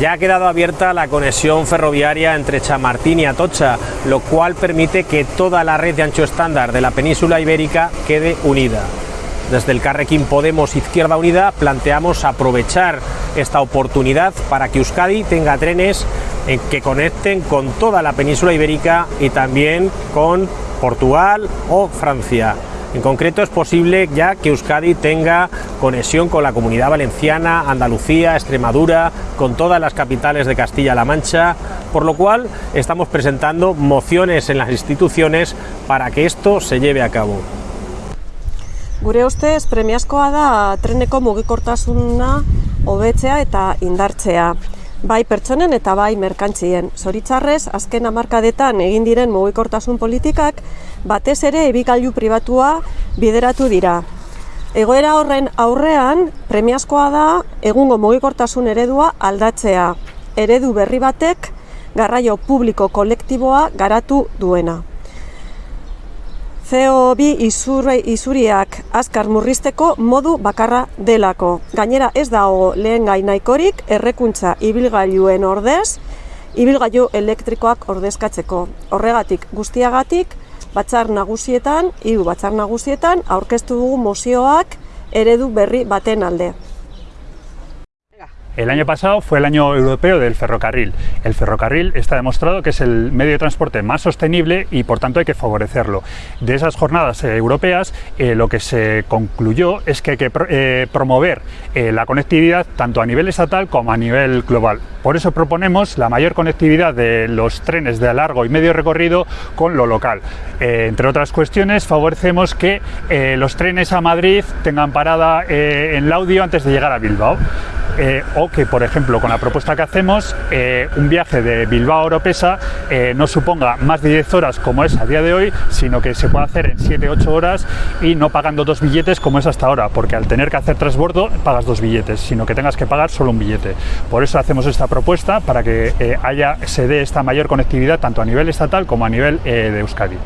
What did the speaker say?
Ya ha quedado abierta la conexión ferroviaria entre Chamartín y Atocha, lo cual permite que toda la red de ancho estándar de la península ibérica quede unida. Desde el Carrequín Podemos Izquierda Unida planteamos aprovechar esta oportunidad para que Euskadi tenga trenes que conecten con toda la península ibérica y también con Portugal o Francia. En concreto es posible ya que Euskadi tenga conexión con la Comunidad Valenciana, Andalucía, Extremadura, con todas las capitales de Castilla-La Mancha, por lo cual estamos presentando mociones en las instituciones para que esto se lleve a cabo. Gure ustez premiazkoa da treneko mugikortasuna hobetzea eta indartzea. Bai pertsonen eta bai merkantzien. Zoritzarrez, azken hamarkadetan egin diren mugikortasun politikak batez ere ebikailu pribatua bideratu dira. Egoera horren aurrean, premiazkoa da egungo mugikortasun eredua aldatzea. Eredu berri batek garraio publiko kolektiboa garatu duena. CO2 izurre, izuriak azkar murrizteko modu bakarra delako. Gainera ez dago lehen gainaikorik errekuntza ibilgailuen ordez, ibilgailu elektrikoak ordezkatzeko. Horregatik guztiagatik, batzar nagusietan, hiru batzar nagusietan, aurkeztu dugu mozioak eredu berri baten alde. El año pasado fue el año europeo del ferrocarril. El ferrocarril está demostrado que es el medio de transporte más sostenible y por tanto hay que favorecerlo. De esas jornadas eh, europeas eh, lo que se concluyó es que hay que eh, promover la conectividad tanto a nivel estatal como a nivel global. Por eso proponemos la mayor conectividad de los trenes de largo y medio recorrido con lo local. Entre otras cuestiones favorecemos que los trenes a Madrid tengan parada en Laudio antes de llegar a Bilbao. Eh, o que, por ejemplo, con la propuesta que hacemos, eh, un viaje de Bilbao a Oropesa eh, no suponga más de 10 horas como es a día de hoy, sino que se pueda hacer en 7-8 horas y no pagando dos billetes como es hasta ahora, porque al tener que hacer transbordo pagas dos billetes, sino que tengas que pagar solo un billete. Por eso hacemos esta propuesta, para que haya, se dé esta mayor conectividad tanto a nivel estatal como a nivel de Euskadi.